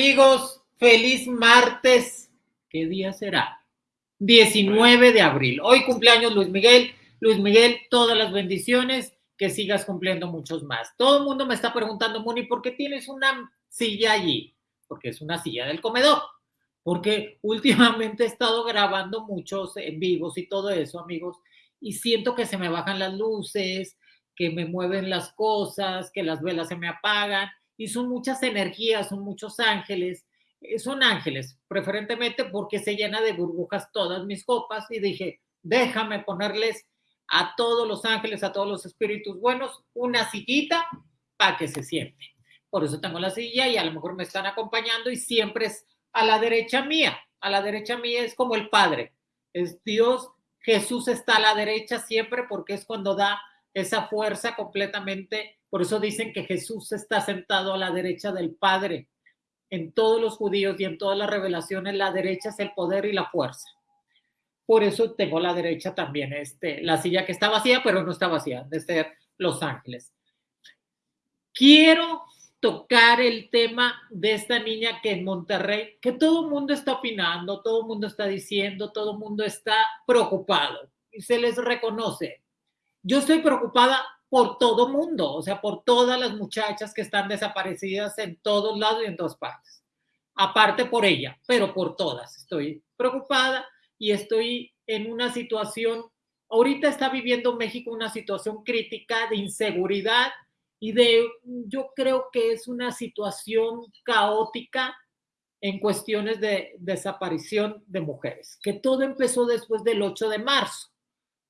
amigos? Feliz martes. ¿Qué día será? 19 de abril. Hoy cumpleaños Luis Miguel. Luis Miguel, todas las bendiciones, que sigas cumpliendo muchos más. Todo el mundo me está preguntando, Moni, ¿por qué tienes una silla allí? Porque es una silla del comedor. Porque últimamente he estado grabando muchos en vivos y todo eso, amigos, y siento que se me bajan las luces, que me mueven las cosas, que las velas se me apagan y son muchas energías, son muchos ángeles, eh, son ángeles, preferentemente porque se llena de burbujas todas mis copas y dije, déjame ponerles a todos los ángeles, a todos los espíritus buenos, una sillita para que se siente. Por eso tengo la silla y a lo mejor me están acompañando y siempre es a la derecha mía. A la derecha mía es como el Padre. Es Dios, Jesús está a la derecha siempre porque es cuando da esa fuerza completamente por eso dicen que Jesús está sentado a la derecha del Padre. En todos los judíos y en todas las revelaciones, la derecha es el poder y la fuerza. Por eso tengo la derecha también, este, la silla que está vacía, pero no está vacía, de ser Los Ángeles. Quiero tocar el tema de esta niña que en Monterrey, que todo el mundo está opinando, todo el mundo está diciendo, todo el mundo está preocupado y se les reconoce. Yo estoy preocupada por todo mundo, o sea, por todas las muchachas que están desaparecidas en todos lados y en todas partes. Aparte por ella, pero por todas. Estoy preocupada y estoy en una situación, ahorita está viviendo México una situación crítica de inseguridad y de, yo creo que es una situación caótica en cuestiones de desaparición de mujeres, que todo empezó después del 8 de marzo.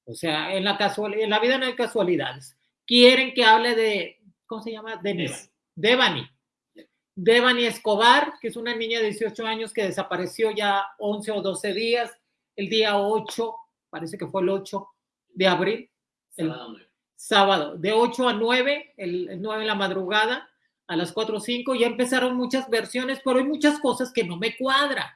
O sea, en la, casual, en la vida no hay casualidades quieren que hable de, ¿cómo se llama? Denis. Devani. Devani Escobar, que es una niña de 18 años que desapareció ya 11 o 12 días, el día 8, parece que fue el 8 de abril. El sábado, de 8 a 9, el, 9 de la madrugada, a las 4 o 5, ya empezaron muchas versiones, pero hay muchas cosas que no me cuadran.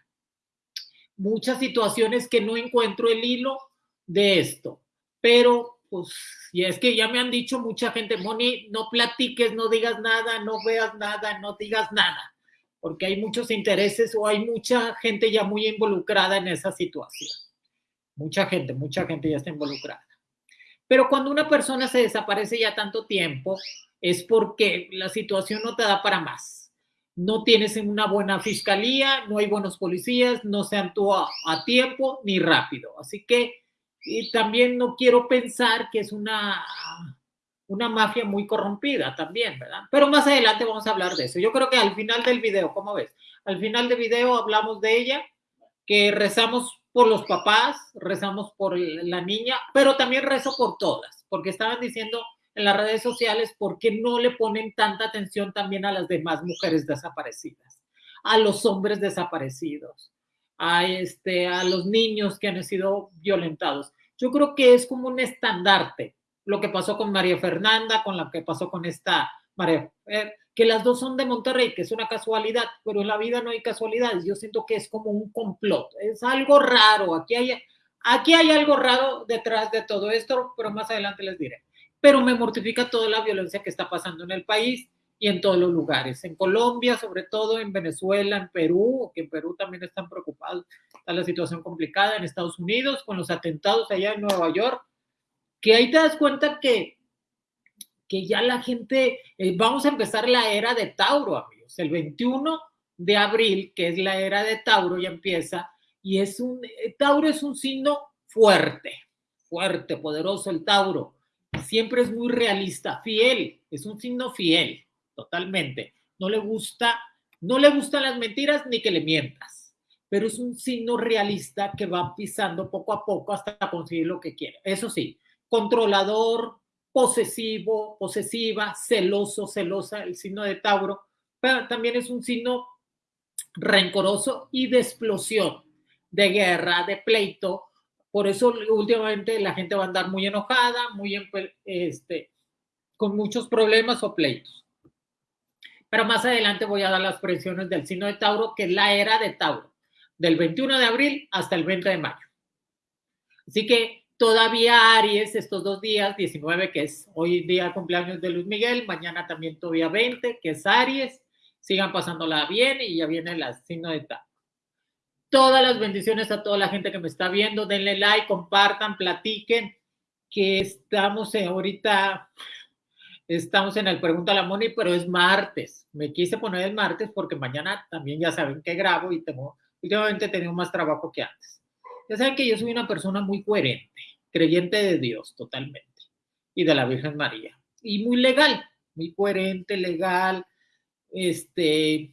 Muchas situaciones que no encuentro el hilo de esto. Pero pues, y es que ya me han dicho mucha gente, Moni, no platiques, no digas nada, no veas nada, no digas nada, porque hay muchos intereses o hay mucha gente ya muy involucrada en esa situación. Mucha gente, mucha gente ya está involucrada. Pero cuando una persona se desaparece ya tanto tiempo, es porque la situación no te da para más. No tienes una buena fiscalía, no hay buenos policías, no se actúa a tiempo ni rápido. Así que y también no quiero pensar que es una, una mafia muy corrompida también, ¿verdad? Pero más adelante vamos a hablar de eso. Yo creo que al final del video, ¿cómo ves? Al final del video hablamos de ella, que rezamos por los papás, rezamos por la niña, pero también rezo por todas, porque estaban diciendo en las redes sociales por qué no le ponen tanta atención también a las demás mujeres desaparecidas, a los hombres desaparecidos, a, este, a los niños que han sido violentados. Yo creo que es como un estandarte lo que pasó con María Fernanda, con lo que pasó con esta María, que las dos son de Monterrey, que es una casualidad, pero en la vida no hay casualidades. Yo siento que es como un complot, es algo raro. Aquí hay, aquí hay algo raro detrás de todo esto, pero más adelante les diré. Pero me mortifica toda la violencia que está pasando en el país y en todos los lugares. En Colombia, sobre todo en Venezuela, en Perú, que en Perú también están preocupados, está la situación complicada, en Estados Unidos, con los atentados allá en Nueva York, que ahí te das cuenta que, que ya la gente, eh, vamos a empezar la era de Tauro, amigos, el 21 de abril, que es la era de Tauro, ya empieza, y es un, eh, Tauro es un signo fuerte, fuerte, poderoso el Tauro, siempre es muy realista, fiel, es un signo fiel totalmente. No le gusta, no le gustan las mentiras ni que le mientas, pero es un signo realista que va pisando poco a poco hasta conseguir lo que quiere. Eso sí, controlador, posesivo, posesiva, celoso, celosa, el signo de Tauro, pero también es un signo rencoroso y de explosión, de guerra, de pleito. Por eso últimamente la gente va a andar muy enojada, muy este, con muchos problemas o pleitos pero más adelante voy a dar las presiones del signo de Tauro, que es la era de Tauro, del 21 de abril hasta el 20 de mayo. Así que todavía Aries, estos dos días, 19, que es hoy día cumpleaños de Luis Miguel, mañana también todavía 20, que es Aries, sigan pasándola bien y ya viene el signo de tal. Todas las bendiciones a toda la gente que me está viendo. Denle like, compartan, platiquen, que estamos ahorita, estamos en el Pregunta a la Moni, pero es martes. Me quise poner el martes porque mañana también ya saben que grabo y tengo, últimamente he tenido más trabajo que antes. Ya saben que yo soy una persona muy coherente, creyente de Dios totalmente y de la Virgen María. Y muy legal, muy coherente, legal, este,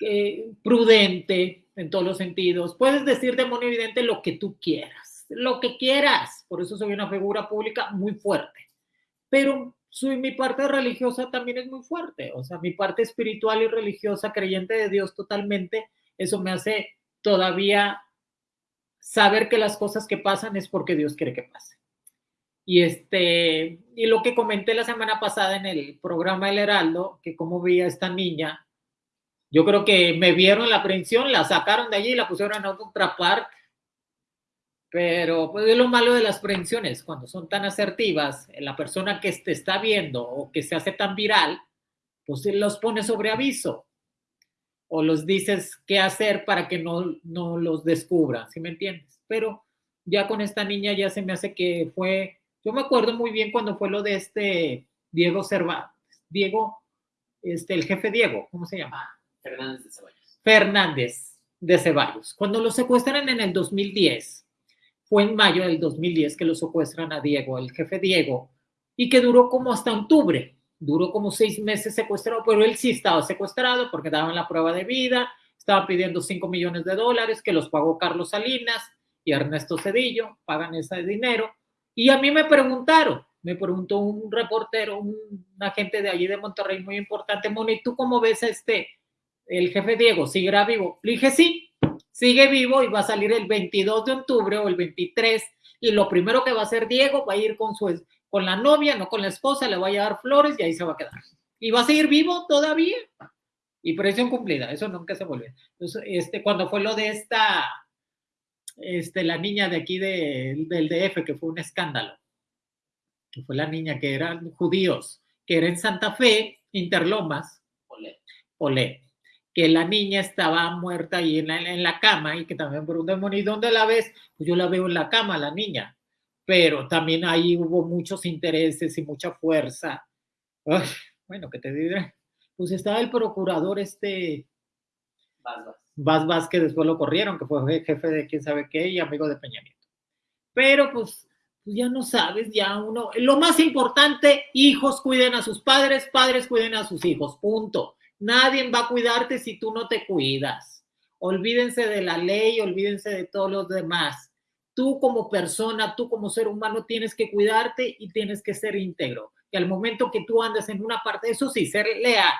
eh, prudente en todos los sentidos. Puedes decir demonio evidente lo que tú quieras, lo que quieras. Por eso soy una figura pública muy fuerte. Pero soy, mi parte religiosa también es muy fuerte. O sea, mi parte espiritual y religiosa, creyente de Dios totalmente, eso me hace todavía saber que las cosas que pasan es porque Dios quiere que pase. Y, este, y lo que comenté la semana pasada en el programa El Heraldo, que cómo veía esta niña yo creo que me vieron la aprehensión, la sacaron de allí y la pusieron en otra parte. Pero pues, es lo malo de las prevenciones, cuando son tan asertivas, la persona que te está viendo o que se hace tan viral, pues los pone sobre aviso o los dices qué hacer para que no, no los descubran, ¿sí me entiendes? Pero ya con esta niña ya se me hace que fue, yo me acuerdo muy bien cuando fue lo de este Diego Cervantes, Diego, este, el jefe Diego, ¿cómo se llama? Fernández de Ceballos. Fernández de Ceballos. Cuando lo secuestran en el 2010, fue en mayo del 2010 que lo secuestran a Diego, el jefe Diego, y que duró como hasta octubre, duró como seis meses secuestrado, pero él sí estaba secuestrado porque daban la prueba de vida, estaba pidiendo 5 millones de dólares que los pagó Carlos Salinas y Ernesto Cedillo, pagan ese dinero. Y a mí me preguntaron, me preguntó un reportero, un agente de allí de Monterrey muy importante, Moni, ¿tú cómo ves a este, el jefe Diego, ¿seguirá vivo? Le dije, sí, sigue vivo y va a salir el 22 de octubre o el 23 y lo primero que va a hacer Diego va a ir con su con la novia, no con la esposa, le va a llevar flores y ahí se va a quedar. Y va a seguir vivo todavía. Y presión cumplida, eso nunca se vuelve. Entonces, este, cuando fue lo de esta, este, la niña de aquí de, del DF, que fue un escándalo, que fue la niña que eran judíos, que era en Santa Fe, Interlomas, Olé que la niña estaba muerta ahí en la, en la cama y que también por un demonio, ¿y dónde la ves? Pues yo la veo en la cama, la niña, pero también ahí hubo muchos intereses y mucha fuerza. bueno, ¿qué te diré? Pues estaba el procurador este... Vaz Vaz. que después lo corrieron, que fue jefe de quién sabe qué y amigo de Peña Nieto. Pero pues, pues ya no sabes, ya uno... Lo más importante, hijos cuiden a sus padres, padres cuiden a sus hijos, punto Nadie va a cuidarte si tú no te cuidas. Olvídense de la ley, olvídense de todos los demás. Tú como persona, tú como ser humano tienes que cuidarte y tienes que ser íntegro. Y al momento que tú andas en una parte, eso sí, ser leal.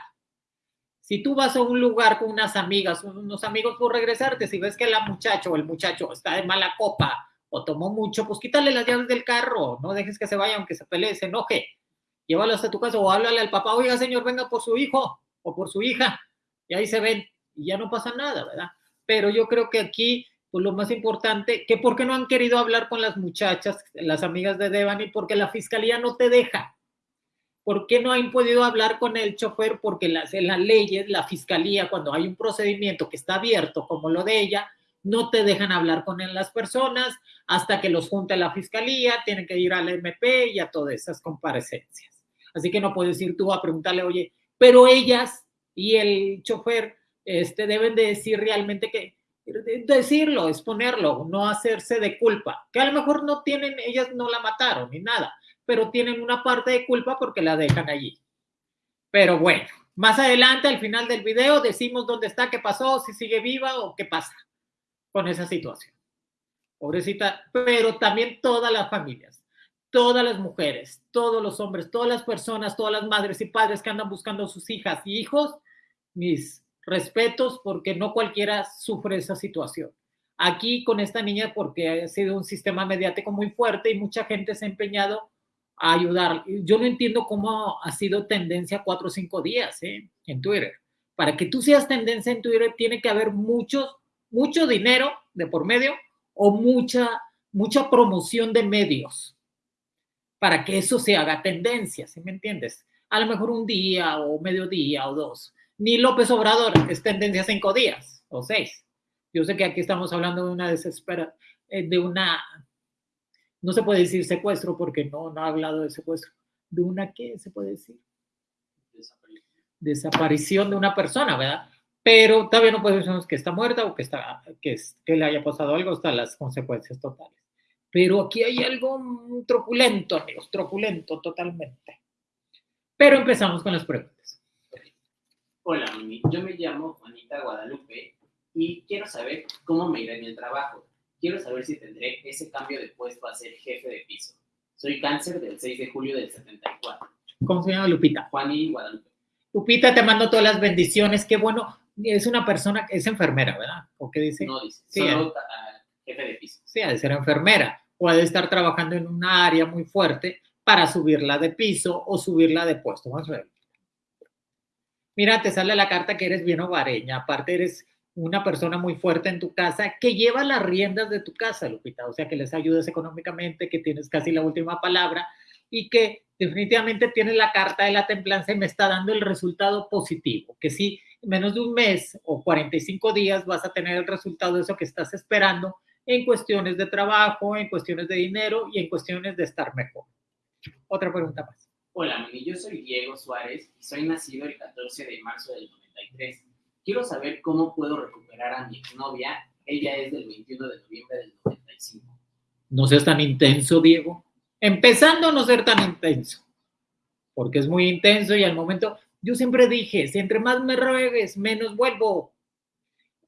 Si tú vas a un lugar con unas amigas, unos amigos por regresarte, si ves que la muchacha o el muchacho está de mala copa o tomó mucho, pues quítale las llaves del carro, no dejes que se vaya aunque se pelee, se enoje. Llévalo hasta tu casa o háblale al papá, oiga señor, venga por su hijo o por su hija, y ahí se ven, y ya no pasa nada, ¿verdad? Pero yo creo que aquí, pues lo más importante, que por qué no han querido hablar con las muchachas, las amigas de Devani, porque la fiscalía no te deja. ¿Por qué no han podido hablar con el chofer? Porque las, en las leyes, la fiscalía, cuando hay un procedimiento que está abierto, como lo de ella, no te dejan hablar con las personas hasta que los junte la fiscalía, tienen que ir al MP y a todas esas comparecencias. Así que no puedes ir tú a preguntarle, oye, pero ellas y el chofer este, deben de decir realmente que, decirlo, exponerlo, no hacerse de culpa, que a lo mejor no tienen, ellas no la mataron ni nada, pero tienen una parte de culpa porque la dejan allí. Pero bueno, más adelante, al final del video, decimos dónde está, qué pasó, si sigue viva o qué pasa con esa situación. Pobrecita, pero también todas las familias todas las mujeres, todos los hombres, todas las personas, todas las madres y padres que andan buscando a sus hijas y hijos, mis respetos porque no cualquiera sufre esa situación. Aquí con esta niña porque ha sido un sistema mediático muy fuerte y mucha gente se ha empeñado a ayudar. Yo no entiendo cómo ha sido tendencia cuatro o cinco días ¿eh? en Twitter. Para que tú seas tendencia en Twitter tiene que haber muchos, mucho dinero de por medio o mucha, mucha promoción de medios para que eso se haga tendencia, ¿sí me entiendes? a lo mejor un día o mediodía o dos. Ni López Obrador es tendencia cinco días o seis. Yo sé que aquí estamos hablando de una desespera, eh, de una, no se puede decir secuestro porque no, no ha hablado de secuestro, de una, ¿qué se puede decir? Desaparición. Desaparición de una persona, ¿verdad? Pero todavía no podemos decir que está muerta o que, está, que, que le haya pasado algo hasta las consecuencias totales. Pero aquí hay algo truculento, amigos, truculento totalmente. Pero empezamos con las preguntas. Hola, Yo me llamo Juanita Guadalupe y quiero saber cómo me irá en el trabajo. Quiero saber si tendré ese cambio de puesto a ser jefe de piso. Soy cáncer del 6 de julio del 74. ¿Cómo se llama Lupita? Juanita Guadalupe. Lupita, te mando todas las bendiciones. Qué bueno. Es una persona, es enfermera, ¿verdad? ¿O qué dice? No dice, sí, solo jefe de piso. Sí, ha de ser enfermera. O ha de estar trabajando en una área muy fuerte para subirla de piso o subirla de puesto. A ver. Mira, te sale la carta que eres bien hogareña. Aparte, eres una persona muy fuerte en tu casa que lleva las riendas de tu casa, Lupita, o sea, que les ayudes económicamente, que tienes casi la última palabra y que definitivamente tienes la carta de la templanza y me está dando el resultado positivo, que en menos de un mes o 45 días vas a tener el resultado de eso que estás esperando en cuestiones de trabajo, en cuestiones de dinero y en cuestiones de estar mejor. Otra pregunta más. Hola, yo soy Diego Suárez y soy nacido el 14 de marzo del 93 quiero saber cómo puedo recuperar a mi exnovia. Ella es del 21 de noviembre del 95. No seas tan intenso, Diego. Empezando a no ser tan intenso, porque es muy intenso y al momento, yo siempre dije, si entre más me ruegues, menos vuelvo.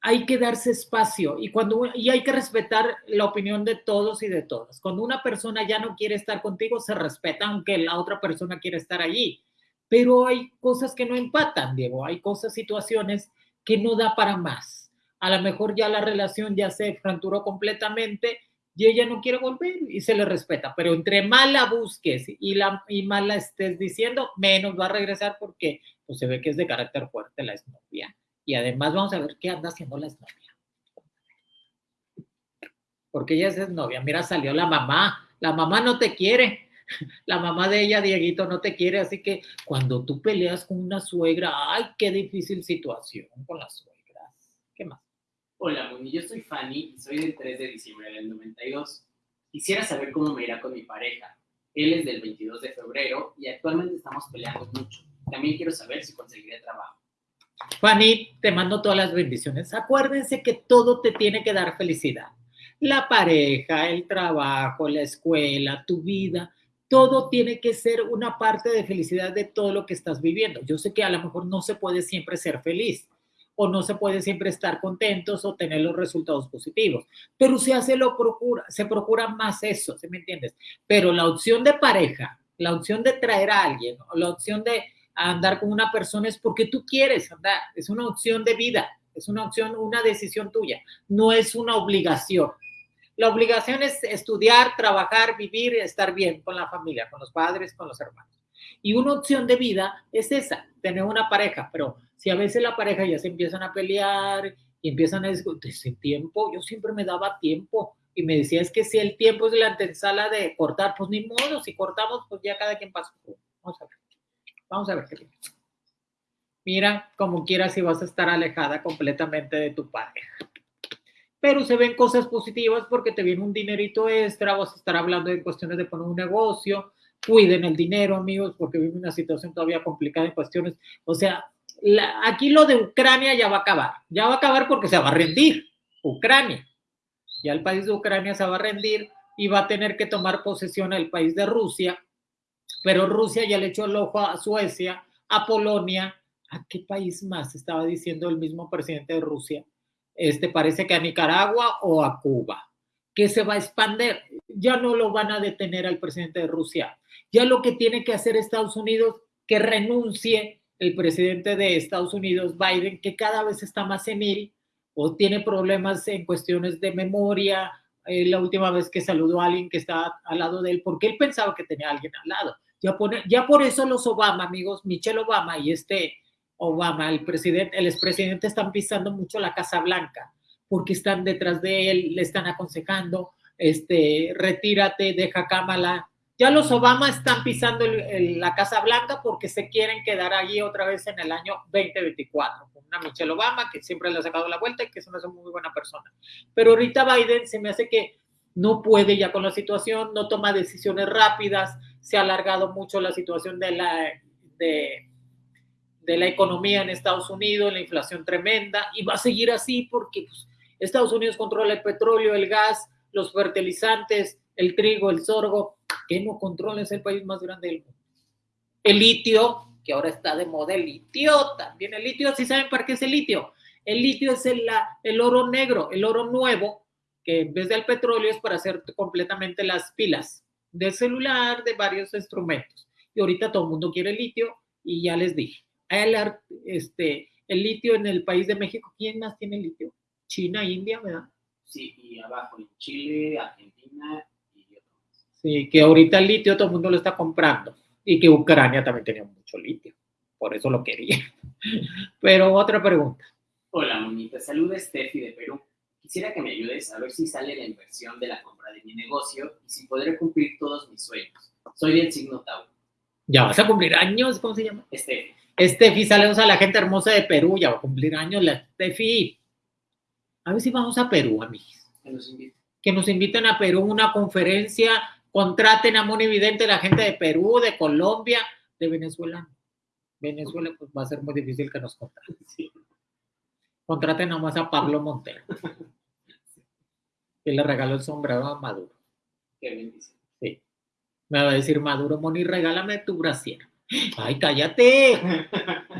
Hay que darse espacio y, cuando, y hay que respetar la opinión de todos y de todas. Cuando una persona ya no quiere estar contigo, se respeta aunque la otra persona quiera estar allí. Pero hay cosas que no empatan, Diego. Hay cosas, situaciones que no da para más. A lo mejor ya la relación ya se fracturó completamente y ella no quiere volver y se le respeta, pero entre más la busques y, la, y más la estés diciendo, menos va a regresar porque pues, se ve que es de carácter fuerte la exnovia. Y además vamos a ver qué anda haciendo la exnovia. Porque ella es novia. Mira, salió la mamá. La mamá no te quiere. La mamá de ella, Dieguito, no te quiere, así que cuando tú peleas con una suegra, ay, qué difícil situación con las suegras. ¿Qué más? Hola, Moni, yo soy Fanny, soy del 3 de diciembre del 92. Quisiera saber cómo me irá con mi pareja. Él es del 22 de febrero y actualmente estamos peleando mucho. También quiero saber si conseguiré trabajo. Fanny, te mando todas las bendiciones. Acuérdense que todo te tiene que dar felicidad. La pareja, el trabajo, la escuela, tu vida todo tiene que ser una parte de felicidad de todo lo que estás viviendo. Yo sé que a lo mejor no se puede siempre ser feliz o no se puede siempre estar contentos o tener los resultados positivos, pero se hace lo procura, se procura más eso, ¿se me entiendes? Pero la opción de pareja, la opción de traer a alguien, la opción de andar con una persona es porque tú quieres andar, es una opción de vida, es una opción, una decisión tuya, no es una obligación. La obligación es estudiar, trabajar, vivir, estar bien con la familia, con los padres, con los hermanos. Y una opción de vida es esa, tener una pareja, pero si a veces la pareja ya se empiezan a pelear y empiezan a discutir, ese tiempo, yo siempre me daba tiempo y me decía, es que si el tiempo es la antesala de cortar, pues ni modo, si cortamos, pues ya cada quien pasa. Vamos a ver, vamos a ver qué Mira, como quieras, si vas a estar alejada completamente de tu pareja. Pero se ven cosas positivas porque te viene un dinerito extra, vas a estar hablando de cuestiones de poner un negocio, cuiden el dinero, amigos, porque vive una situación todavía complicada en cuestiones, o sea, aquí lo de Ucrania ya va a acabar, ya va a acabar porque se va a rendir Ucrania, ya el país de Ucrania se va a rendir y va a tener que tomar posesión el país de Rusia, pero Rusia ya le echó el ojo a Suecia, a Polonia, ¿a qué país más estaba diciendo el mismo presidente de Rusia? este, parece que a Nicaragua o a Cuba, que se va a expandir. Ya no lo van a detener al presidente de Rusia. Ya lo que tiene que hacer Estados Unidos, que renuncie el presidente de Estados Unidos, Biden, que cada vez está más senil o tiene problemas en cuestiones de memoria. Eh, la última vez que saludó a alguien que estaba al lado de él, porque él pensaba que tenía a alguien al lado. Ya, por eso los Obama, amigos, Michelle Obama y este Obama, el presidente, el expresidente están pisando mucho la Casa Blanca porque están detrás de él, le están aconsejando, este, retírate, deja Kamala, Ya los Obama están pisando la Casa Blanca porque se quieren quedar allí otra vez en el año 2024. Una Michelle Obama que siempre le ha sacado la vuelta y que es una muy buena persona. Pero ahorita Biden se me hace que no puede ya con la situación, no toma decisiones rápidas, se ha alargado mucho la situación de la, de, la economía en Estados Unidos, la inflación tremenda, y va a seguir así porque pues, Estados Unidos controla el petróleo, el gas, los fertilizantes, el trigo, el sorgo, que no controla, es el país más grande del mundo. El litio, que ahora está de moda, el litio también, el litio, ¿sí saben para qué es el litio? El litio es el oro negro, el oro nuevo, que en vez del petróleo es para hacer completamente las pilas de celular, de varios instrumentos. Y ahorita todo el mundo quiere litio y ya les dije, el, este, el litio en el país de México, ¿quién más tiene litio? China, India, ¿verdad? Sí, y abajo en Chile, Argentina y otros. Sí, que ahorita el litio todo el mundo lo está comprando y que Ucrania también tenía mucho litio, por eso lo quería. Pero otra pregunta. Hola, Monita, saluda Steffi de Perú. Quisiera que me ayudes a ver si sale la inversión de la compra de mi negocio y si podré cumplir todos mis sueños. Soy del signo Tauro. ¿Ya vas a cumplir años? ¿Cómo se llama? Steffi. Steffi, saludos a la gente hermosa de Perú. Ya va a cumplir años la Steffi. A ver si vamos a Perú, amigos. Que nos inviten. Que nos inviten a Perú una conferencia. Contraten a Moni Vidente la gente de Perú, de Colombia, de Venezuela. Venezuela, pues va a ser muy difícil que nos contraten. Contraten nomás a Pablo Montero. que le regaló el sombrero a Maduro. Qué bendición. Sí. Me va a decir Maduro, Moni, regálame tu brasier. Ay, cállate.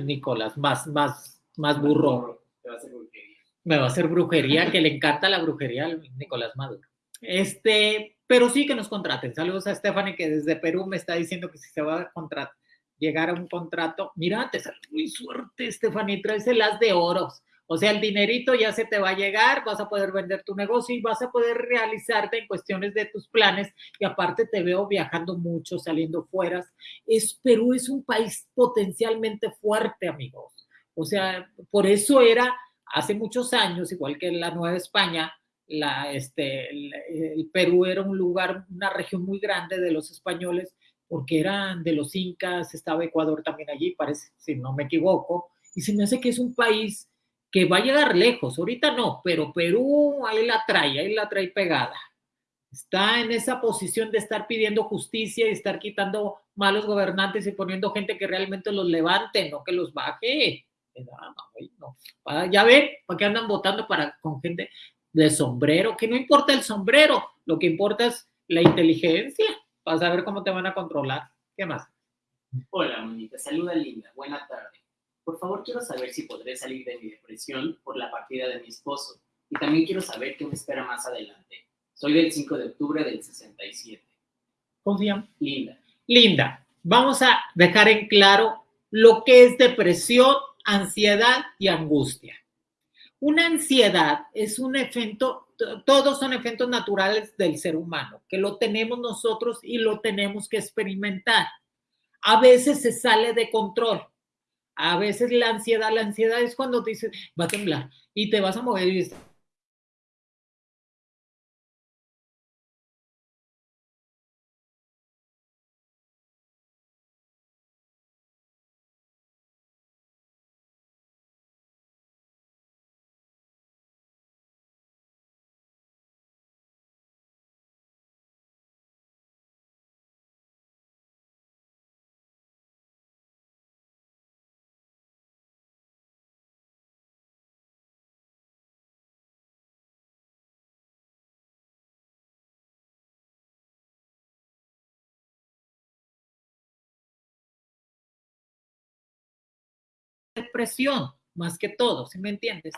Nicolás, más, más, más burro. Te va a hacer brujería. Me va a hacer brujería, que le encanta la brujería a Nicolás Maduro. Este, pero sí que nos contraten. Saludos a Stephanie, que desde Perú me está diciendo que si se va a contratar, llegar a un contrato. Mira, te sale muy suerte, Stephanie, traes el as de oros. O sea, el dinerito ya se te va a llegar, vas a poder vender tu negocio y vas a poder realizarte en cuestiones de tus planes. Y aparte te veo viajando mucho, saliendo fuera. Es, Perú es un país potencialmente fuerte, amigos. O sea, por eso era hace muchos años, igual que la Nueva España, la, este, el, el Perú era un lugar, una región muy grande de los españoles, porque eran de los incas, estaba Ecuador también allí, parece, si no me equivoco, y se me hace que es un país que va a llegar lejos, ahorita no, pero Perú ahí la trae, ahí la trae pegada. Está en esa posición de estar pidiendo justicia y estar quitando malos gobernantes y poniendo gente que realmente los levante, no que los baje. Ya ven, ¿para qué andan votando para, con gente de sombrero? Que no importa el sombrero, lo que importa es la inteligencia para saber cómo te van a controlar. ¿Qué más? Hola, Monita. Saluda, Linda. Buena tarde. Por favor, quiero saber si podré salir de mi depresión por la partida de mi esposo. Y también quiero saber qué me espera más adelante. Soy del 5 de octubre del 67. ¿Cómo se llama? Linda. Linda, vamos a dejar en claro lo que es depresión, ansiedad y angustia. Una ansiedad es un efecto, todos son efectos naturales del ser humano, que lo tenemos nosotros y lo tenemos que experimentar. A veces se sale de control a veces la ansiedad, la ansiedad es cuando te dices, va a temblar y te vas a mover y depresión, más que todo, si me entiendes?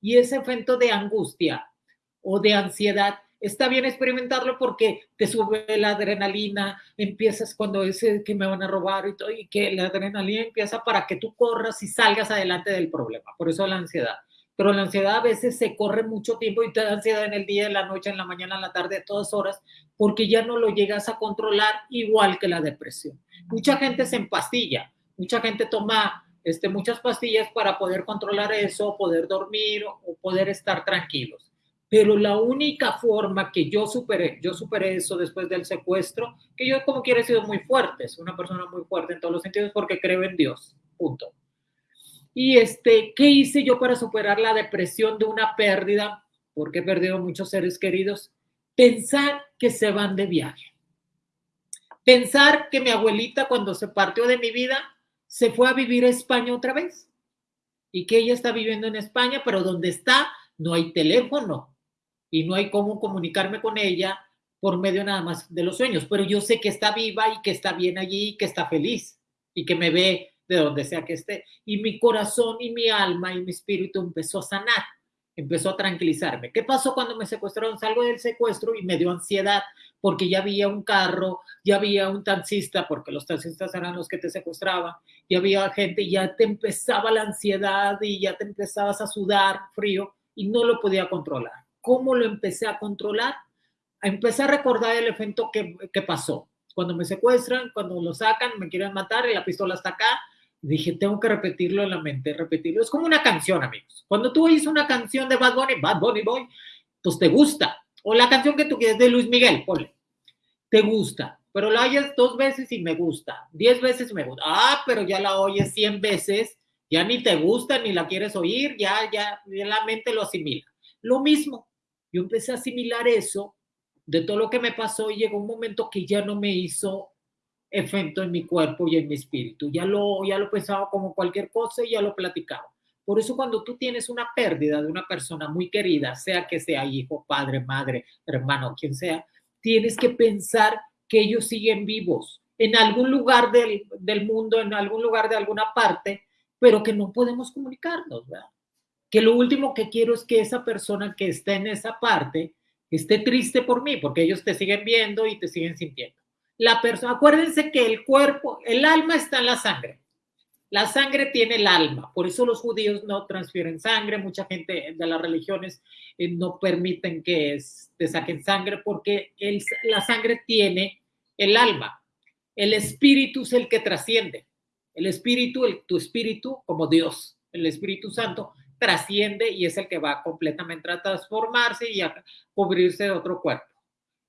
Y ese efecto de angustia o de ansiedad, está bien experimentarlo porque te sube la adrenalina, empiezas cuando es que me van a robar y todo, y que la adrenalina empieza para que tú corras y salgas adelante del problema. Por eso la ansiedad. Pero la ansiedad a veces se corre mucho tiempo y te da ansiedad en el día, en la noche, en la mañana, en la tarde, a todas horas, porque ya no lo llegas a controlar igual que la depresión. Mucha gente se empastilla, mucha gente toma este, muchas pastillas para poder controlar eso, poder dormir o poder estar tranquilos. Pero la única forma que yo superé, yo superé eso después del secuestro, que yo como quiera he sido muy fuerte, es una persona muy fuerte en todos los sentidos porque creo en Dios, punto. Y este, ¿qué hice yo para superar la depresión de una pérdida? Porque he perdido muchos seres queridos. Pensar que se van de viaje. Pensar que mi abuelita cuando se partió de mi vida se fue a vivir a España otra vez. Y que ella está viviendo en España, pero donde está no hay teléfono. Y no hay cómo comunicarme con ella por medio nada más de los sueños, pero yo sé que está viva y que está bien allí y que está feliz y que me ve de donde sea que esté. Y mi corazón y mi alma y mi espíritu empezó a sanar, empezó a tranquilizarme. ¿Qué pasó cuando me secuestraron? Salgo del secuestro y me dio ansiedad porque ya había un carro, ya había un taxista, porque los taxistas eran los que te secuestraban, ya había gente ya te empezaba la ansiedad y ya te empezabas a sudar frío y no lo podía controlar. ¿Cómo lo empecé a controlar? Empecé a recordar el evento que, que pasó. Cuando me secuestran, cuando lo sacan, me quieren matar y la pistola está acá, dije, tengo que repetirlo en la mente, repetirlo. Es como una canción, amigos. Cuando tú oyes una canción de Bad Bunny, Bad Bunny Boy, pues te gusta. O la canción que tú quieres de Luis Miguel, ponle. Te gusta, pero la oyes dos veces y me gusta. Diez veces me gusta. Ah, pero ya la oyes cien veces, ya ni te gusta, ni la quieres oír, ya, ya, ya la mente lo asimila. Lo mismo, yo empecé a asimilar eso de todo lo que me pasó y llegó un momento que ya no me hizo efecto en mi cuerpo y en mi espíritu. Ya lo, ya lo pensaba como cualquier cosa y ya lo platicaba. Por eso cuando tú tienes una pérdida de una persona muy querida, sea que sea hijo, padre, madre, hermano, quien sea, tienes que pensar que ellos siguen vivos en algún lugar del, del mundo, en algún lugar de alguna parte, pero que no podemos comunicarnos, ¿verdad? Que lo último que quiero es que esa persona que está en esa parte esté triste por mí, porque ellos te siguen viendo y te siguen sintiendo la persona, acuérdense que el cuerpo, el alma está en la sangre. La sangre tiene el alma, por eso los judíos no transfieren sangre, mucha gente de las religiones eh, no permiten que te saquen sangre porque la sangre tiene el alma. El espíritu es el que trasciende. El espíritu, el, tu espíritu como Dios, el Espíritu Santo, trasciende y es el que va completamente a transformarse y a cubrirse de otro cuerpo.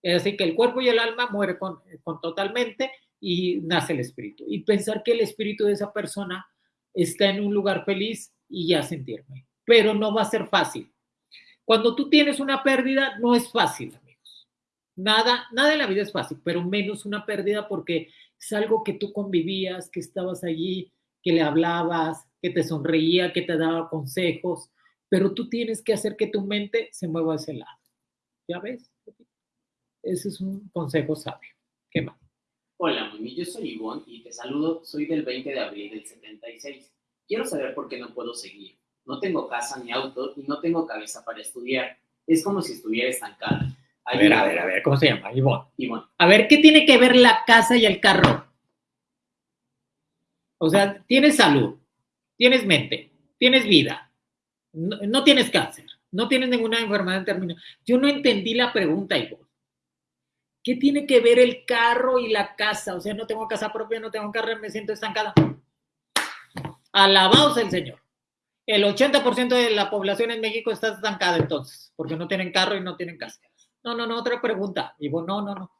Es decir, que el cuerpo y el alma mueren con, totalmente y nace el espíritu. Y pensar que el espíritu de esa persona está en un lugar feliz y ya sentirme. Pero no va a ser fácil. Cuando tú tienes una pérdida, no es fácil, amigos. Nada, nada en la vida es fácil, pero menos una pérdida porque es algo que tú convivías, que estabas allí, que le hablabas, que te sonreía, que te daba consejos, pero tú tienes que hacer que tu mente se mueva a ese lado. ¿Ya ves? Ese es un consejo sabio. ¿Qué más? Hola, Mimi, yo soy Ivonne y te saludo. Soy del 20 de abril del 76. Quiero saber por qué no puedo seguir. No tengo casa ni auto y no tengo cabeza para estudiar. Es como si estuviera estancada. A ver, a ver, a ver, ¿cómo se llama? Ivonne. Ivonne. A ver, ¿qué tiene que ver la casa y el carro? O sea, tienes salud, tienes mente, tienes vida, no, no tienes cáncer, no tienes ninguna enfermedad terminal. Yo no entendí la pregunta, Ivonne. ¿Qué tiene que ver el carro y la casa? O sea, no tengo casa propia, no tengo carro, me siento estancada. Alabados el Señor. El 80% de la población en México está estancada entonces, porque no tienen carro y no tienen casa. No, no, no, otra pregunta. Y no, no, no.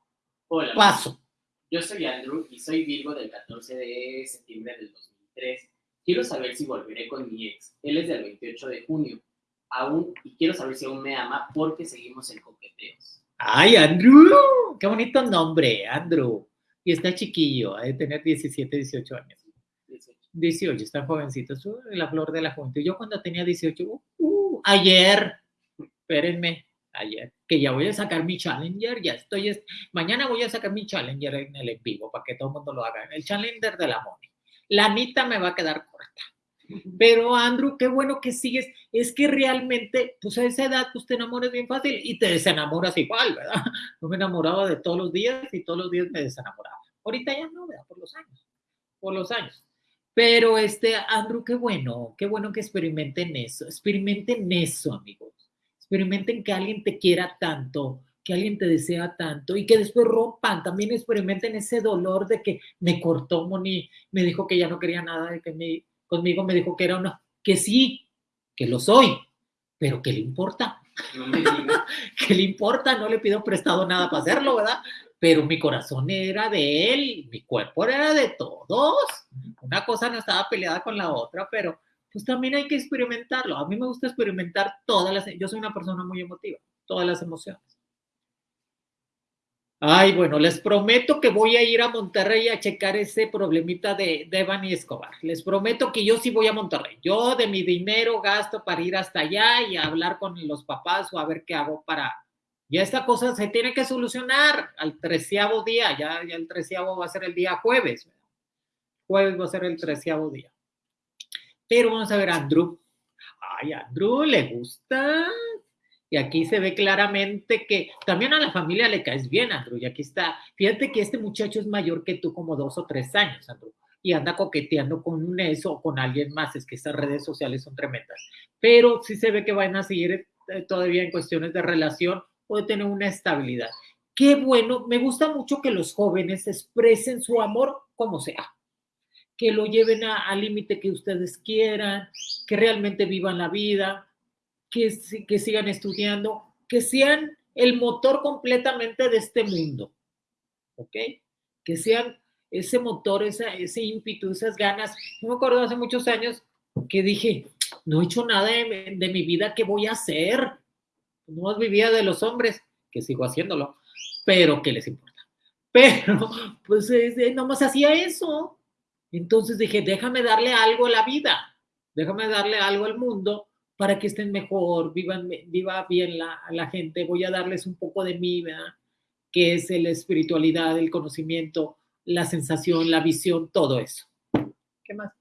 Hola. Paso. Yo soy Andrew y soy Virgo del 14 de septiembre del 2003. Quiero saber si volveré con mi ex. Él es del 28 de junio. Aún, y quiero saber si aún me ama porque seguimos en coqueteos. Ay, Andrew, qué bonito nombre, Andrew. Y está chiquillo, ha de tener 17, 18 años. 18, está jovencito, es la flor de la juventud. Yo cuando tenía 18, uh, uh, ayer, espérenme, ayer, que ya voy a sacar mi Challenger, ya estoy, mañana voy a sacar mi Challenger en el en vivo para que todo el mundo lo haga, el Challenger de la Moni. La Anita me va a quedar corta. Pero Andrew, qué bueno que sigues. Es que realmente, pues a esa edad, pues te enamoras bien fácil y te desenamoras igual, ¿verdad? No me enamoraba de todos los días y todos los días me desenamoraba. Ahorita ya no, ¿verdad? Por los años, por los años. Pero este, Andrew, qué bueno, qué bueno que experimenten eso. Experimenten eso, amigos. Experimenten que alguien te quiera tanto, que alguien te desea tanto y que después rompan. También experimenten ese dolor de que me cortó Moni, me dijo que ya no quería nada, de que me conmigo me dijo que era una, que sí, que lo soy, pero ¿qué le importa? No me digas. ¿Qué le importa? No le pido prestado nada para hacerlo, ¿verdad? Pero mi corazón era de él, mi cuerpo era de todos. Una cosa no estaba peleada con la otra, pero pues también hay que experimentarlo. A mí me gusta experimentar todas las, yo soy una persona muy emotiva, todas las emociones. Ay, bueno, les prometo que voy a ir a Monterrey a checar ese problemita de, de Evan y Escobar. Les prometo que yo sí voy a Monterrey. Yo de mi dinero gasto para ir hasta allá y hablar con los papás o a ver qué hago para... Ya esta cosa se tiene que solucionar al treceavo día. Ya, ya el treceavo va a ser el día jueves. Jueves va a ser el treceavo día. Pero vamos a ver a Andrew. Ay, Andrew le gusta y aquí se ve claramente que también a la familia le caes bien, Andrew. Y aquí está. Fíjate que este muchacho es mayor que tú, como dos o tres años, Andrew. Y anda coqueteando con un eso o con alguien más. Es que estas redes sociales son tremendas. Pero sí se ve que van a seguir eh, todavía en cuestiones de relación o de tener una estabilidad. Qué bueno. Me gusta mucho que los jóvenes expresen su amor como sea. Que lo lleven al límite que ustedes quieran. Que realmente vivan la vida que, que sigan estudiando, que sean el motor completamente de este mundo, ¿ok? Que sean ese motor, ese ímpetu, esas ganas. Yo me acuerdo hace muchos años que dije, no he hecho nada de, de mi vida, ¿qué voy a hacer? No vivía de los hombres, que sigo haciéndolo, pero ¿qué les importa? Pero, pues, nomás hacía eso. Entonces dije, déjame darle algo a la vida, déjame darle algo al mundo para que estén mejor, vivan, viva bien la, la gente, voy a darles un poco de mí, ¿verdad? que es la espiritualidad, el conocimiento, la sensación, la visión, todo eso. ¿Qué más?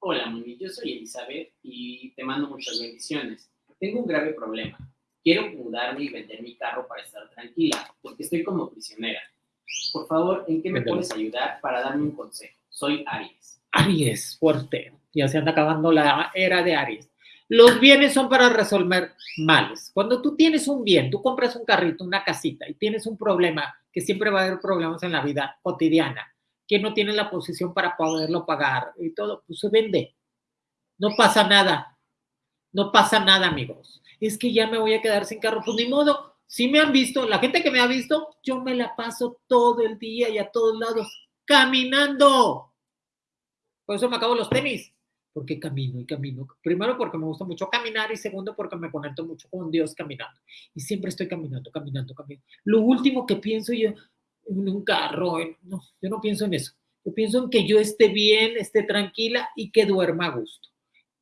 Hola, Moni, yo soy Elizabeth y te mando muchas bendiciones. Tengo un grave problema. Quiero mudarme y vender mi carro para estar tranquila, porque estoy como prisionera. Por favor, ¿en qué me puedes ayudar para darme un consejo? Soy Aries. Aries, fuerte. Ya se anda acabando la era de Aries. Los bienes son para resolver males. Cuando tú tienes un bien, tú compras un carrito, una casita y tienes un problema, que siempre va a haber problemas en la vida cotidiana, que no tiene la posición para poderlo pagar y todo, pues se vende. No pasa nada. No pasa nada, amigos. Es que ya me voy a quedar sin carro. Pues ni modo. Si me han visto, la gente que me ha visto, yo me la paso todo el día y a todos lados caminando. Por eso me acabo los tenis porque camino y camino. Primero porque me gusta mucho caminar y segundo porque me conecto mucho con Dios caminando. Y siempre estoy caminando, caminando, caminando. Lo último que pienso yo en un carro, no, yo no pienso en eso. Yo pienso en que yo esté bien, esté tranquila y que duerma a gusto.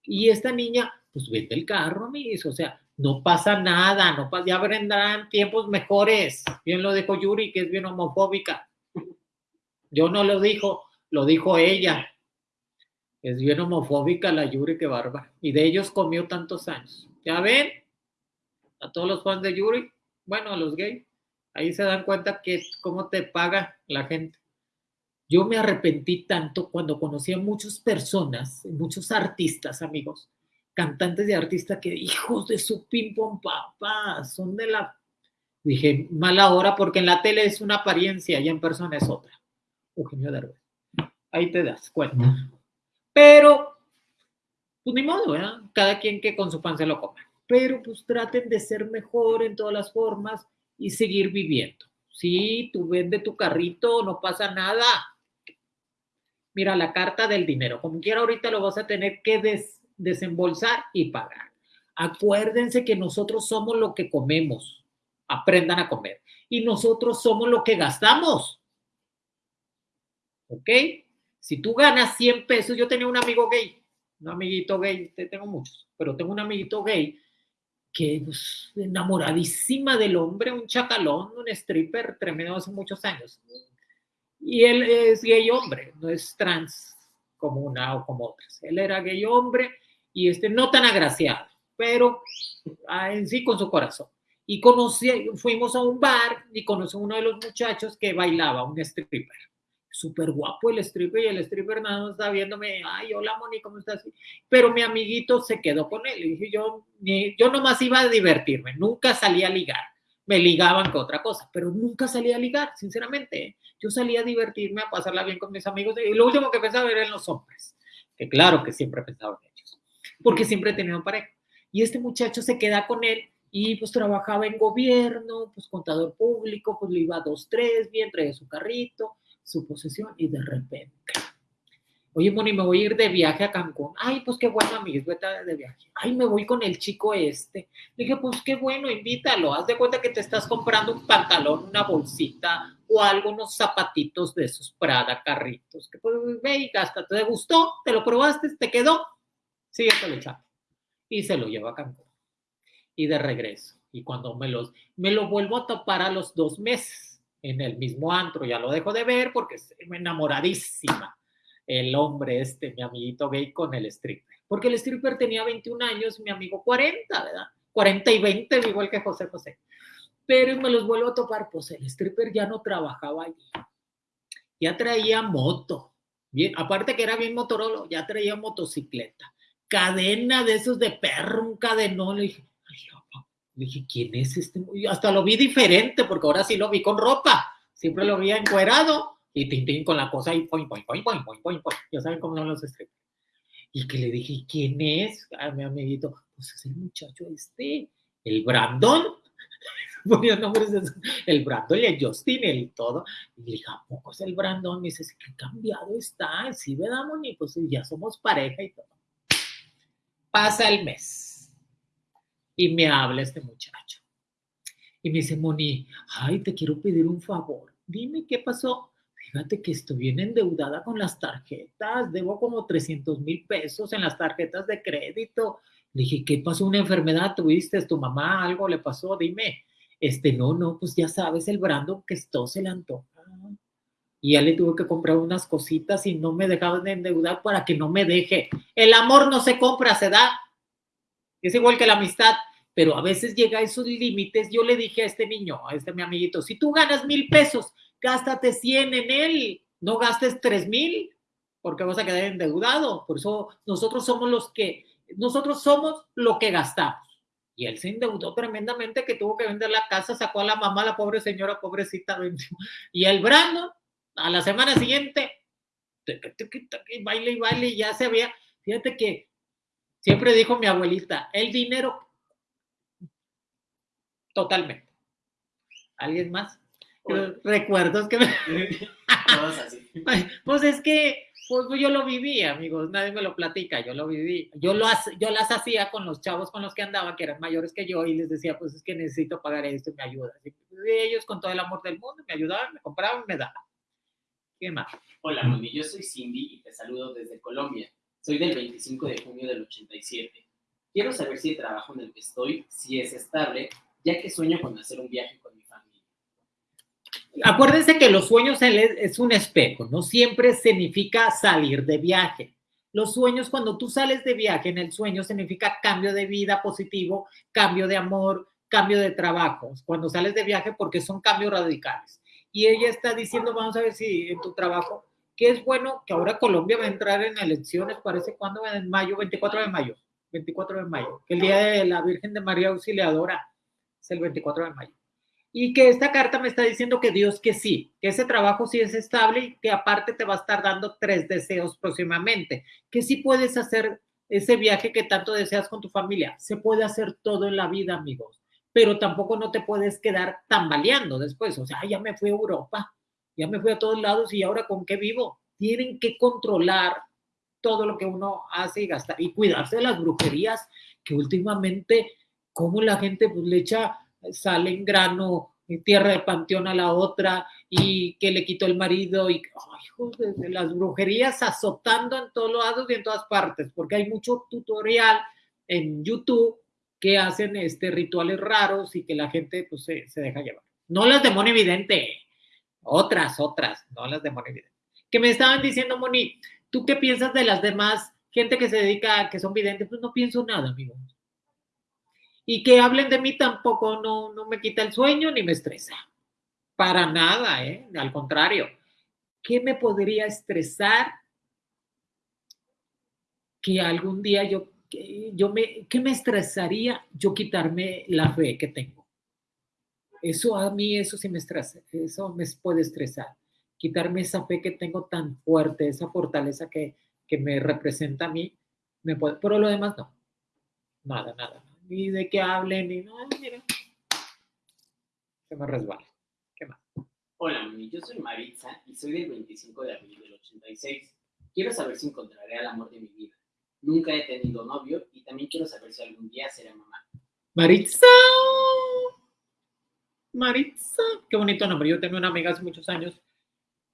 Y esta niña, pues vende el carro, mis, o sea, no pasa nada, no pasa, ya vendrán tiempos mejores. Bien lo dijo Yuri, que es bien homofóbica. Yo no lo dijo, lo dijo ella. Es bien homofóbica la Yuri, que barba. Y de ellos comió tantos años. ¿Ya ven? A todos los fans de Yuri, bueno, a los gays, ahí se dan cuenta que cómo te paga la gente. Yo me arrepentí tanto cuando conocí a muchas personas, muchos artistas, amigos, cantantes de artistas que hijos de su pim papá, son de la dije, mala hora porque en la tele es una apariencia y en persona es otra. Eugenio Derbez. Ahí te das cuenta. Pero, pues ni modo, ¿verdad? Cada quien que con su pan se lo coma. Pero pues traten de ser mejor en todas las formas y seguir viviendo. Sí, tú vende tu carrito, no pasa nada. Mira, la carta del dinero, como quiera ahorita lo vas a tener que desembolsar y pagar. Acuérdense que nosotros somos lo que comemos. Aprendan a comer. Y nosotros somos lo que gastamos. ¿Ok? Si tú ganas 100 pesos, yo tenía un amigo gay, un amiguito gay, tengo muchos, pero tengo un amiguito gay que es pues, enamoradísima del hombre, un chacalón, un stripper tremendo hace muchos años. Y él es gay hombre, no es trans como una o como otras. Él era gay hombre y este no tan agraciado, pero ah, en sí con su corazón. Y conocí, fuimos a un bar y conocí a uno de los muchachos que bailaba, un stripper súper guapo el stripper y el stripper nada más está viéndome, ay, hola Moni, ¿cómo estás? Pero mi amiguito se quedó con él. Y dije, yo, yo nomás iba a divertirme, nunca salía a ligar. Me ligaban con otra cosa, pero nunca salía a ligar, sinceramente. ¿eh? Yo salía a divertirme, a pasarla bien con mis amigos. Y lo último que pensaba era en los hombres, que claro que siempre pensaba en ellos, porque siempre he tenido pareja. Y este muchacho se queda con él y pues trabajaba en gobierno, pues contador público, pues le iba a dos, tres, bien, traía su carrito, su posesión y de repente, oye, Moni, me voy a ir de viaje a Cancún. Ay, pues qué bueno, amigos, vete de viaje. Ay, me voy con el chico este. Le dije, pues qué bueno, invítalo. Haz de cuenta que te estás comprando un pantalón, una bolsita o algo, unos zapatitos de esos Prada, carritos. Que pues ve y gasta. ¿Te gustó? ¿Te lo probaste? ¿Te quedó? Sí, ya te lo echaba. Y se lo lleva a Cancún y de regreso. Y cuando me, los, me lo vuelvo a topar a los dos meses en el mismo antro, ya lo dejo de ver porque me enamoradísima el hombre este, mi amiguito gay con el stripper. Porque el stripper tenía 21 años, mi amigo 40, ¿verdad? 40 y 20, igual que José José. Pero me los vuelvo a topar, pues el stripper ya no trabajaba allí. Ya traía moto. Bien, aparte que era bien motorolo, ya traía motocicleta. Cadena de esos de perro, un cadenón. Le dije, dije, ¿quién es este? Y hasta lo vi diferente, porque ahora sí lo vi con ropa. Siempre lo vi encuerado y tintín con la cosa y poing, poing, poing, poing, poing, poing, poing. Ya saben cómo son los strippers. Y que le dije, ¿quién es? A mi amiguito, pues es el muchacho este, el Brandon. Ponía nombres de el Brandon y el Justin, el todo. Y le dije, ¿a poco es el Brandon? Me dice, qué cambiado está. Sí, ¿verdad, Moni? Pues ya somos pareja y todo. Pasa el mes y me habla este muchacho. Y me dice, Moni, ay, te quiero pedir un favor. Dime qué pasó. Fíjate que estoy bien endeudada con las tarjetas. Debo como 300 mil pesos en las tarjetas de crédito. Le dije, ¿qué pasó? ¿Una enfermedad tuviste? ¿Tu mamá algo le pasó? Dime. Este, no, no, pues ya sabes, el Brando que esto se le antoja. Y ya le tuve que comprar unas cositas y no me dejaban de endeudar para que no me deje. El amor no se compra, se da. Es igual que la amistad pero a veces llega a esos límites. Yo le dije a este niño, a este mi amiguito, si tú ganas mil pesos, gástate 100 en él, no gastes tres mil, porque vas a quedar endeudado. Por eso nosotros somos los que, nosotros somos lo que gastamos. Y él se endeudó tremendamente que tuvo que vender la casa, sacó a la mamá, la pobre señora, pobrecita. Y el Brando, a la semana siguiente, baile y baile, y ya se había, fíjate que siempre dijo mi abuelita, el dinero Totalmente. ¿Alguien más? Recuerdos que me... Todos así. Pues es que pues yo lo viví, amigos, nadie me lo platica, yo lo viví. Yo, lo, yo las hacía con los chavos con los que andaba, que eran mayores que yo, y les decía, pues es que necesito pagar esto, me ayuda. Y ellos con todo el amor del mundo me ayudaban, me compraban, me daban. ¿Qué más? Hola, Moni, yo soy Cindy y te saludo desde Colombia. Soy del 25 de junio del 87. Quiero saber si el trabajo en el que estoy, si es estable ya que sueño con hacer un viaje con mi familia. Acuérdense que los sueños es un espejo, no siempre significa salir de viaje. Los sueños, cuando tú sales de viaje en el sueño, significa cambio de vida positivo, cambio de amor, cambio de trabajo. Cuando sales de viaje, porque son cambios radicales. Y ella está diciendo, vamos a ver si en tu trabajo, que es bueno que ahora Colombia va a entrar en elecciones, parece cuando en mayo, 24 de mayo, 24 de mayo, el día de la Virgen de María Auxiliadora es el 24 de mayo. Y que esta carta me está diciendo que Dios que sí, que ese trabajo sí es estable y que aparte te va a estar dando tres deseos próximamente, que sí puedes hacer ese viaje que tanto deseas con tu familia. Se puede hacer todo en la vida, amigos, pero tampoco no te puedes quedar tambaleando después. O sea, ya me fui a Europa, ya me fui a todos lados y ahora con qué vivo. Tienen que controlar todo lo que uno hace y gastar y cuidarse de las brujerías que últimamente cómo la gente pues, le echa sal en grano, tierra de panteón a la otra y que le quitó el marido y de las brujerías azotando en todos lados y en todas partes, porque hay mucho tutorial en YouTube que hacen este, rituales raros y que la gente pues, se, se deja llevar. No las de Moni Evidente, otras, otras, no las de Moni Evidente. Que me estaban diciendo, Moni, ¿tú qué piensas de las demás gente que se dedica, que son videntes? Pues no pienso nada, amigo y que hablen de mí tampoco no, no me quita el sueño ni me estresa. Para nada, ¿eh? Al contrario. ¿Qué me podría estresar que algún día yo, yo me, ¿qué me estresaría yo quitarme la fe que tengo? Eso a mí, eso sí me estresa, eso me puede estresar. Quitarme esa fe que tengo tan fuerte, esa fortaleza que, que me representa a mí, me puede, pero lo demás no. Nada, nada ni de que hablen, ni no, mira. Se me resbala. ¿Qué más? Hola, mami, yo soy Maritza y soy del 25 de abril del 86. Quiero saber si encontraré al amor de mi vida. Nunca he tenido novio y también quiero saber si algún día seré mamá. Maritza. Maritza. Qué bonito nombre. Yo tengo una amiga hace muchos años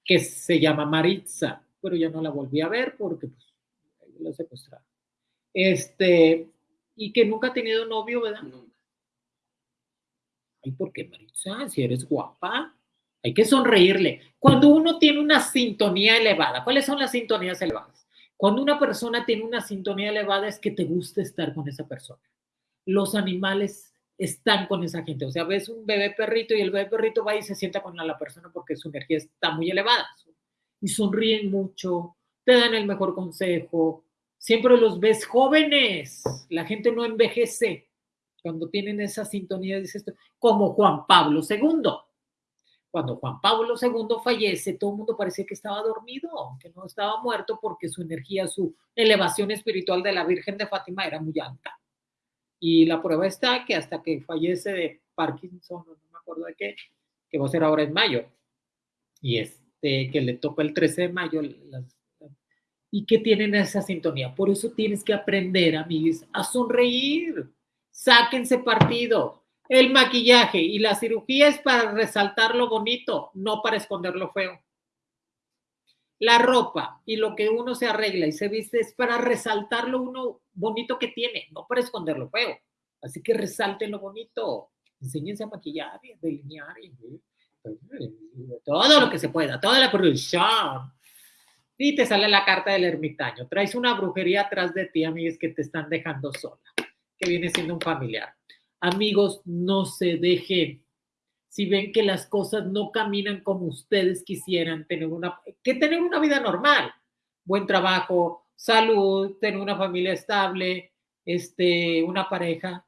que se llama Maritza, pero ya no la volví a ver porque pues, la secuestraron. Este, y que nunca ha tenido novio, ¿verdad? Nunca. Ay, ¿por qué, Maritza? Si eres guapa, hay que sonreírle. Cuando uno tiene una sintonía elevada, ¿cuáles son las sintonías elevadas? Cuando una persona tiene una sintonía elevada es que te gusta estar con esa persona. Los animales están con esa gente. O sea, ves un bebé perrito y el bebé perrito va y se sienta con la persona porque su energía está muy elevada. Y sonríen mucho, te dan el mejor consejo. Siempre los ves jóvenes. La gente no envejece cuando tienen esa sintonía, dice esto, como Juan Pablo II. Cuando Juan Pablo II fallece, todo el mundo parecía que estaba dormido, que no estaba muerto porque su energía, su elevación espiritual de la Virgen de Fátima era muy alta. Y la prueba está que hasta que fallece de Parkinson, no me acuerdo de qué, que va a ser ahora en mayo, y este, que le toca el 13 de mayo, las, y que tienen esa sintonía. Por eso tienes que aprender, amigos, a sonreír. Sáquense partido. El maquillaje y la cirugía es para resaltar lo bonito, no para esconder lo feo. La ropa y lo que uno se arregla y se viste es para resaltar lo uno bonito que tiene, no para esconder lo feo. Así que resalten lo bonito. Enséñense a maquillar y a delinear y todo lo que se pueda, toda la producción. Y te sale la carta del ermitaño. Traes una brujería atrás de ti, amigos, que te están dejando sola, que viene siendo un familiar. Amigos, no se dejen. Si ven que las cosas no caminan como ustedes quisieran, tener una, que tener una vida normal, buen trabajo, salud, tener una familia estable, este, una pareja,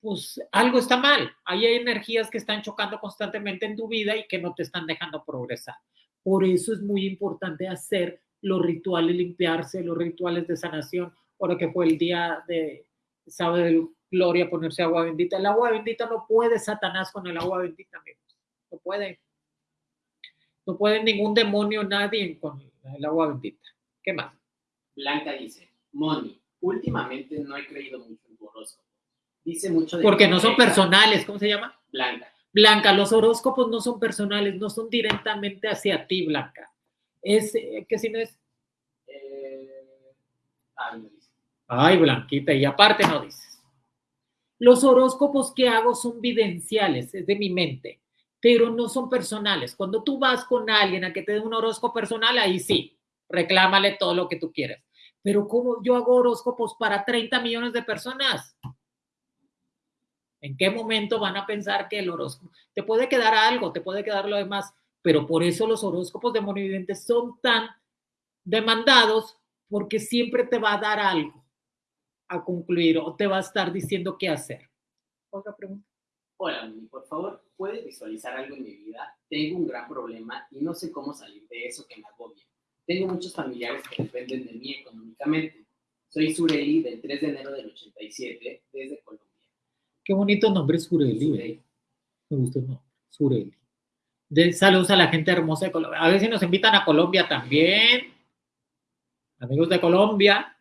pues algo está mal. Ahí hay energías que están chocando constantemente en tu vida y que no te están dejando progresar. Por eso es muy importante hacer los rituales, limpiarse, los rituales de sanación. Ahora que fue el día de sábado de gloria, ponerse agua bendita. El agua bendita no puede Satanás con el agua bendita, amigos. No puede. No puede ningún demonio, nadie con el agua bendita. ¿Qué más? Blanca dice, Moni, últimamente no he creído mucho en tu horóscopo. Dice mucho de... Porque no son personales, ¿cómo se llama? Blanca. Blanca, los horóscopos no son personales, no son directamente hacia ti, Blanca. Es eh, que si no es. Eh, ay, no dice. Ay, Blanquita, y aparte no dices. Los horóscopos que hago son videnciales, es de mi mente, pero no son personales. Cuando tú vas con alguien a que te dé un horóscopo personal, ahí sí, reclámale todo lo que tú quieras. Pero como yo hago horóscopos para 30 millones de personas, ¿En qué momento van a pensar que el horóscopo te puede quedar algo, te puede quedar lo demás? Pero por eso los horóscopos de monividentes son tan demandados porque siempre te va a dar algo a concluir o te va a estar diciendo qué hacer. Otra pregunta. Hola, Moni, por favor, ¿puedes visualizar algo en mi vida? Tengo un gran problema y no sé cómo salir de eso que me agobia. Tengo muchos familiares que dependen de mí económicamente. Soy Sureli del 3 de enero del 87 desde Colombia. Qué bonito nombre Sureli. ¿eh? Me gusta el nombre, Sureli. De, saludos a la gente hermosa de Colombia. A ver si nos invitan a Colombia también. Amigos de Colombia.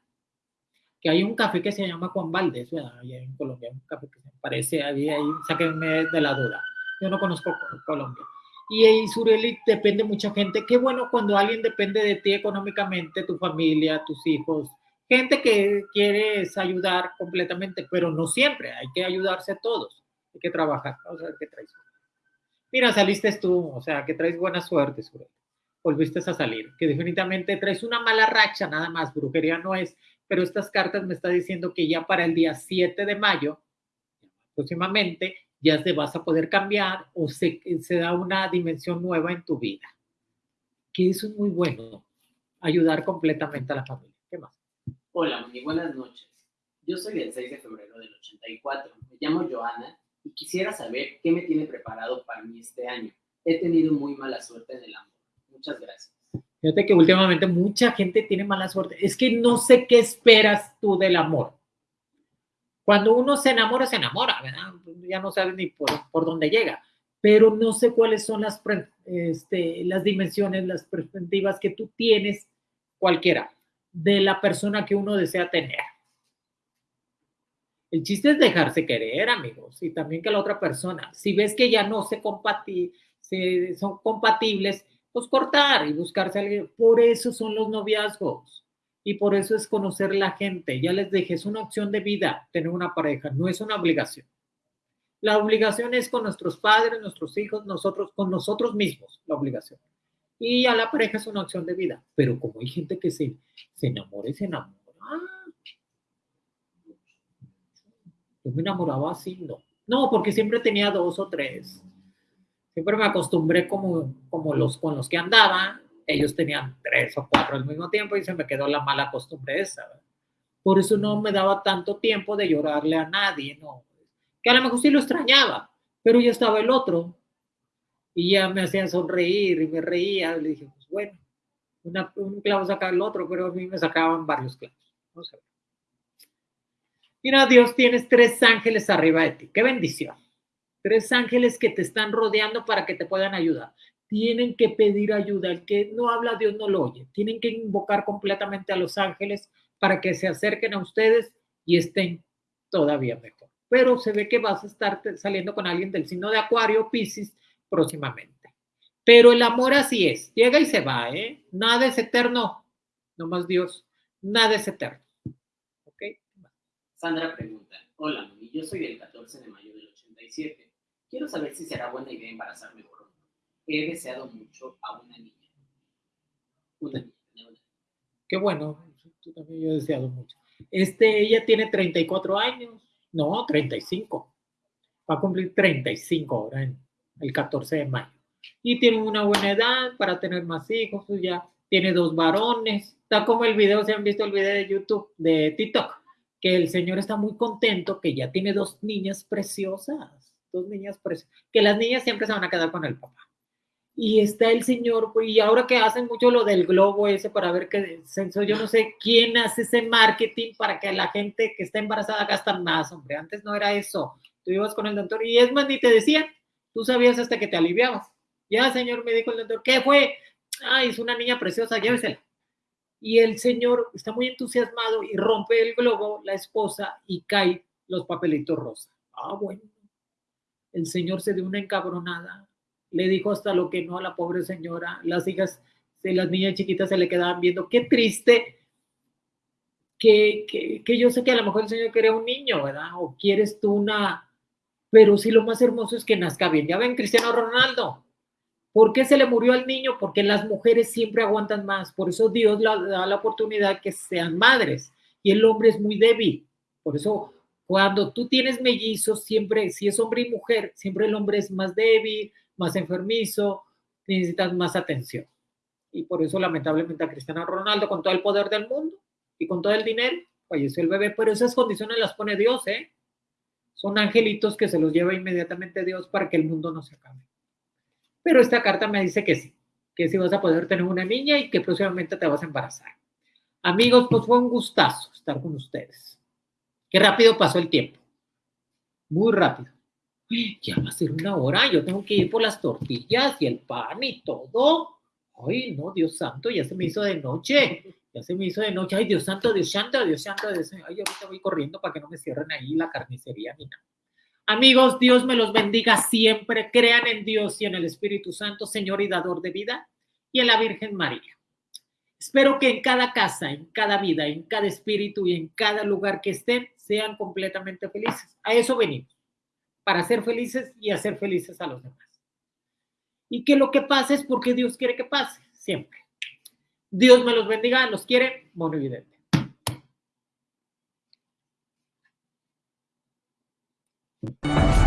Que hay un café que se llama Juan ¿verdad? Allá en Colombia, un café que se parece ahí, ahí, sáquenme de la duda. Yo no conozco Colombia. Y ahí Sureli depende mucha gente. Qué bueno cuando alguien depende de ti económicamente, tu familia, tus hijos, gente que quieres ayudar completamente, pero no siempre, hay que ayudarse todos, hay que trabajar. Mira, saliste tú, o sea, que traes buena suerte. Volviste a salir, que definitivamente traes una mala racha, nada más, brujería no es, pero estas cartas me están diciendo que ya para el día 7 de mayo, próximamente, ya te vas a poder cambiar o se, se da una dimensión nueva en tu vida. Que eso es muy bueno, ayudar completamente a la familia. ¿Qué más? Hola, Moni, buenas noches. Yo soy del 6 de febrero del 84. Me llamo Joana y quisiera saber qué me tiene preparado para mí este año. He tenido muy mala suerte en el amor. Muchas gracias. Fíjate que últimamente mucha gente tiene mala suerte. Es que no sé qué esperas tú del amor. Cuando uno se enamora, se enamora, ¿verdad? Ya no sabe ni por, por dónde llega, pero no sé cuáles son las, este, las dimensiones, las perspectivas que tú tienes, cualquiera, de la persona que uno desea tener. El chiste es dejarse querer, amigos, y también que la otra persona, si ves que ya no se, compati se son compatibles, pues cortar y buscarse a alguien. Por eso son los noviazgos. Y por eso es conocer la gente. Ya les dije, es una opción de vida tener una pareja, no es una obligación. La obligación es con nuestros padres, nuestros hijos, nosotros, con nosotros mismos, la obligación. Y a la pareja es una opción de vida. Pero como hay gente que se, se enamora y se enamora. Yo me enamoraba así, no. No, porque siempre tenía dos o tres. Siempre me acostumbré como, como los con los que andaba ellos tenían tres o cuatro al mismo tiempo y se me quedó la mala costumbre esa. Por eso no me daba tanto tiempo de llorarle a nadie, ¿no? Que a lo mejor sí lo extrañaba, pero ya estaba el otro y ya me hacían sonreír y me reía. Le dije, pues bueno, un clavo saca el otro, pero a mí me sacaban varios clavos. Mira, Dios, tienes tres ángeles arriba de ti. Qué bendición. Tres ángeles que te están rodeando para que te puedan ayudar tienen que pedir ayuda. El que no habla, Dios no lo oye. Tienen que invocar completamente a los ángeles para que se acerquen a ustedes y estén todavía mejor. Pero se ve que vas a estar saliendo con alguien del signo de Acuario, Pisces, próximamente. Pero el amor así es, llega y se va, ¿eh? Nada es eterno, nomás Dios, nada es eterno. ¿Ok? Sandra pregunta, hola, yo soy del 14 de mayo del 87. Quiero saber si será buena idea embarazarme he deseado mucho a una niña. Una niña, Qué bueno, tú también yo he deseado mucho. Este, ella tiene 34 años, no, 35. Va a cumplir 35 ahora, en el 14 de mayo. Y tiene una buena edad para tener más hijos, pues ya tiene dos varones. Está como el video, se han visto el video de YouTube, de TikTok, que el señor está muy contento que ya tiene dos niñas preciosas, dos niñas preciosas, que las niñas siempre se van a quedar con el papá y está el señor, y ahora que hacen mucho lo del globo ese para ver qué censo, yo no sé quién hace ese marketing para que la gente que está embarazada gasta más, hombre, antes no era eso, tú ibas con el doctor y es más, ni te decían, tú sabías hasta que te aliviabas, ya señor me dijo el doctor, ¿qué fue? Ah, es una niña preciosa, llévesela. Y el señor está muy entusiasmado y rompe el globo, la esposa, y cae los papelitos rosa. Ah, bueno. El señor se dio una encabronada, le dijo hasta lo que no a la pobre señora. Las hijas las niñas chiquitas se le quedaban viendo. Qué triste que, que, yo sé que a lo mejor el Señor quería un niño, ¿verdad? O quieres tú una... Pero sí lo más hermoso es que nazca bien. Ya ven, Cristiano Ronaldo. ¿Por qué se le murió al niño? Porque las mujeres siempre aguantan más. Por eso Dios le da la oportunidad que sean madres. Y el hombre es muy débil. Por eso cuando tú tienes mellizos, siempre, si es hombre y mujer, siempre el hombre es más débil, más enfermizo, necesitas más atención. Y por eso, lamentablemente, a Cristiano Ronaldo, con todo el poder del mundo y con todo el dinero, falleció el bebé. Pero esas condiciones las pone Dios, ¿eh? Son angelitos que se los lleva inmediatamente Dios para que el mundo no se acabe. Pero esta carta me dice que sí, que sí vas a poder tener una niña y que próximamente te vas a embarazar. Amigos, pues fue un gustazo estar con ustedes. Qué rápido pasó el tiempo. Muy rápido ya va a ser una hora, yo tengo que ir por las tortillas y el pan y todo. Ay, no, Dios santo, ya se me hizo de noche, ya se me hizo de noche. Ay, Dios santo, Dios santo, Dios santo, Dios santo. Ay, ahorita voy corriendo para que no me cierren ahí la carnicería ni nada. Amigos, Dios me los bendiga siempre. Crean en Dios y en el Espíritu Santo, Señor y dador de vida, y en la Virgen María. Espero que en cada casa, en cada vida, en cada espíritu y en cada lugar que estén, sean completamente felices. A eso venimos para ser felices y hacer felices a los demás. Y que lo que pase es porque Dios quiere que pase, siempre. Dios me los bendiga, los quiere, mono evidente. Thank